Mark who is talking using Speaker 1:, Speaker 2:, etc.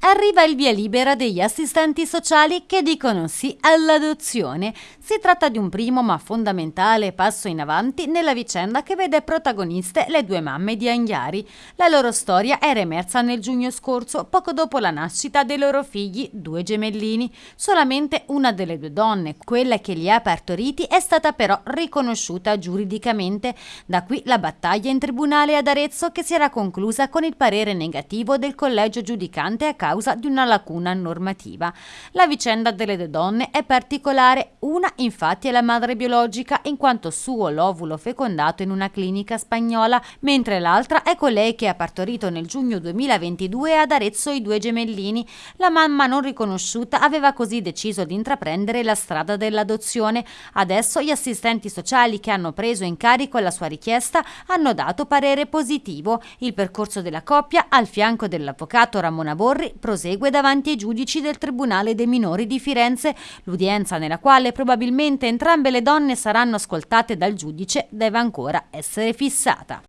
Speaker 1: arriva il via libera degli assistenti sociali che dicono sì all'adozione. Si tratta di un primo ma fondamentale passo in avanti nella vicenda che vede protagoniste le due mamme di Anghiari. La loro storia era emersa nel giugno scorso, poco dopo la nascita dei loro figli, due gemellini. Solamente una delle due donne, quella che li ha partoriti, è stata però riconosciuta giuridicamente. Da qui la battaglia in tribunale ad Arezzo che si era conclusa con il parere negativo del collegio giudicante a causa di una lacuna normativa. La vicenda delle due donne è particolare, una infatti è la madre biologica in quanto suo l'ovulo fecondato in una clinica spagnola, mentre l'altra è colei che ha partorito nel giugno 2022 ad Arezzo i due gemellini. La mamma non riconosciuta aveva così deciso di intraprendere la strada dell'adozione. Adesso gli assistenti sociali che hanno preso in carico la sua richiesta hanno dato parere positivo. Il percorso della coppia, al fianco dell'avvocato Ramona Borri, prosegue davanti ai giudici del Tribunale dei minori di Firenze, l'udienza nella quale probabilmente entrambe le donne saranno ascoltate dal giudice deve ancora essere fissata.